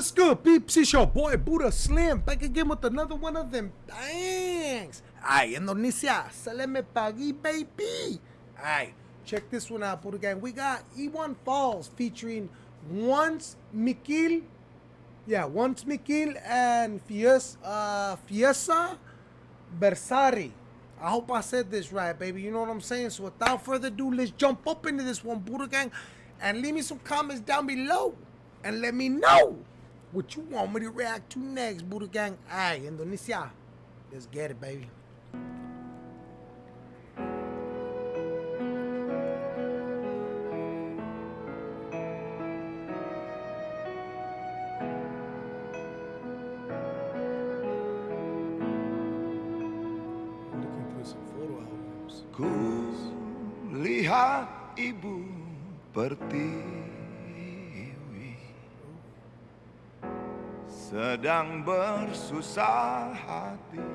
What's good, peeps? It's your boy Buddha Slim back again with another one of them bangs. Ay, Indonesia, saleme pagi, baby. Ay, check this one out, Buddha Gang. We got E1 Falls featuring Once Mekel, yeah, Once Mekel and Fies, uh, Fiesa Bersari. I hope I said this right, baby. You know what I'm saying? So without further ado, let's jump up into this one, Buddha Gang, and leave me some comments down below and let me know what you want me to react to next, Buddha Gang. Aye, Indonesia. Let's get it, baby. Looking through some photo albums. Ku lihat ibu pertiwi Sedang bersusah hati.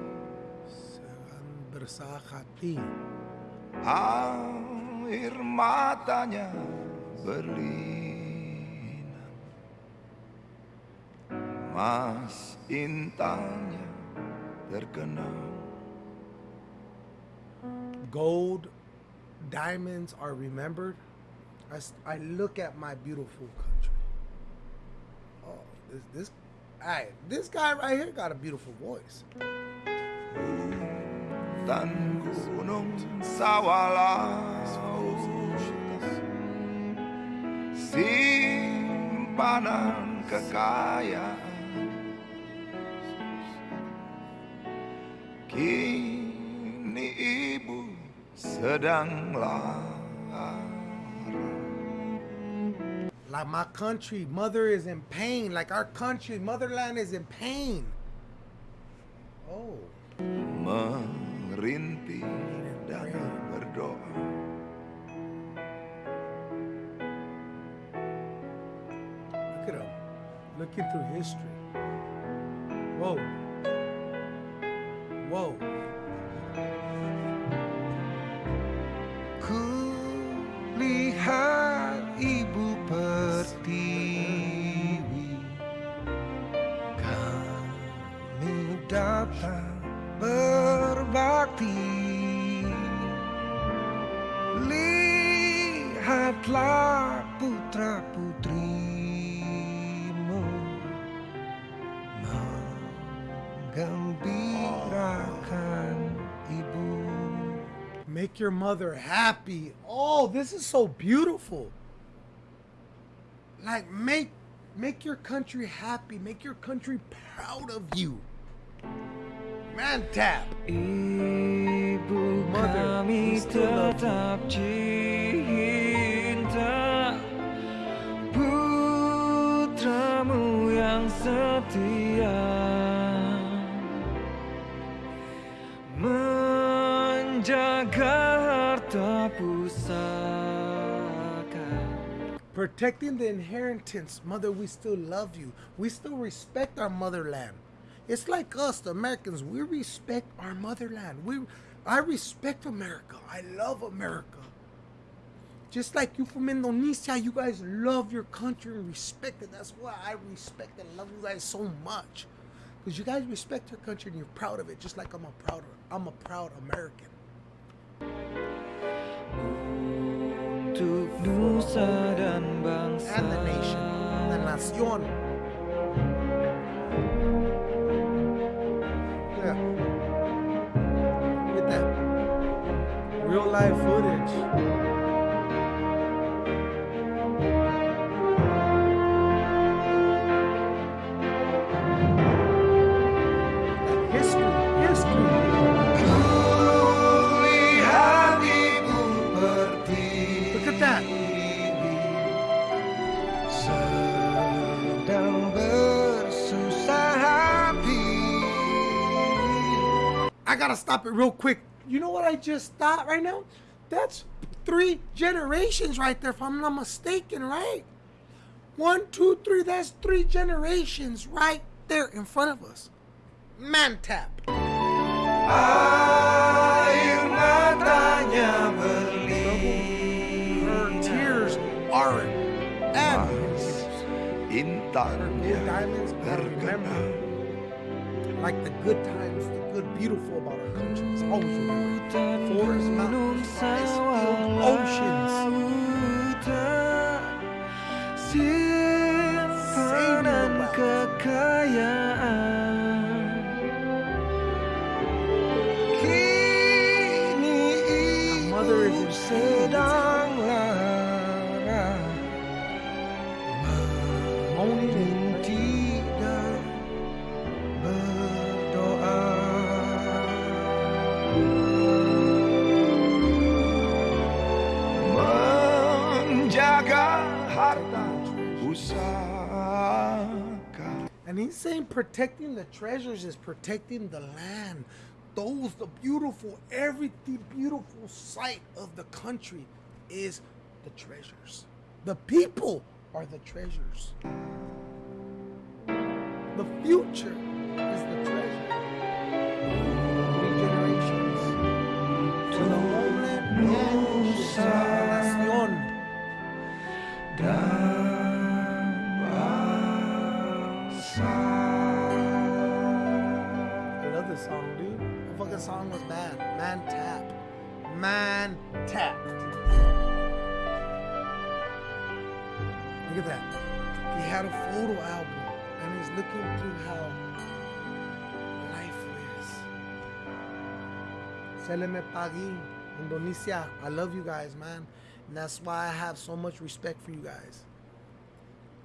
Sedang bersahati. Air matanya berlinang Mas intannya terkenang gold diamonds are remembered. I, I look at my beautiful country. Oh this this I, this guy right here got a beautiful voice. Kini ibu sedang lara like my country mother is in pain. Like our country motherland is in pain. Oh. Merintih dan berdoa look at him looking through history. Whoa. Whoa Lihatlah putra putrimu Menggembirakan ibu Make your mother happy. Oh, this is so beautiful. Like make make your country happy. Make your country proud of you. Man tap. Ibu Mother, kami still love you. tetap cinta setia Menjaga harta pusaka Protecting the inheritance. Mother, we still love you. We still respect our motherland. It's like us, the Americans. We respect our motherland. We I respect America. I love America. Just like you from Indonesia, you guys love your country and respect it. That's why I respect and love you guys so much. Because you guys respect your country and you're proud of it, just like I'm a proud I'm a proud American. Untuk nusa dan bangsa And the nation. La nación. Yeah. With that real life gotta stop it real quick. You know what I just thought right now? That's three generations right there, if I'm not mistaken, right? One, two, three, that's three generations right there in front of us. Man tap. Her tears are and berlimpah tanya diamonds, gotta remember, terkenal like the good times, the good, beautiful about our country. It's always remember. Forests, mountains, field, oceans. Usahakan And he's saying protecting the treasures is protecting the land. Those, the beautiful, everything beautiful sight of the country is the treasures. The people are the treasures. The future is the treasure. Three generations. To the homeland and to nación. Song, dude. The fucking song was bad. Man tap. Man tapped. Look at that. He had a photo album and he's looking through how life is. Se le me pagui. Indonesia. I love you guys, man. And that's why I have so much respect for you guys.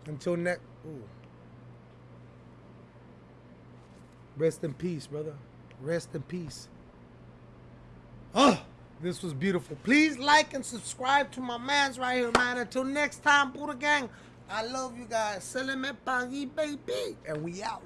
Until next. Rest in peace, brother. Rest in peace. Oh, this was beautiful. Please like and subscribe to my man's right here, man. Until next time, Buddha Gang. I love you guys. Se le me pagui, baby. And we out.